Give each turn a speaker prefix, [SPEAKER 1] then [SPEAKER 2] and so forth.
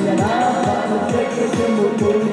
[SPEAKER 1] Yeah, I'm about to take it to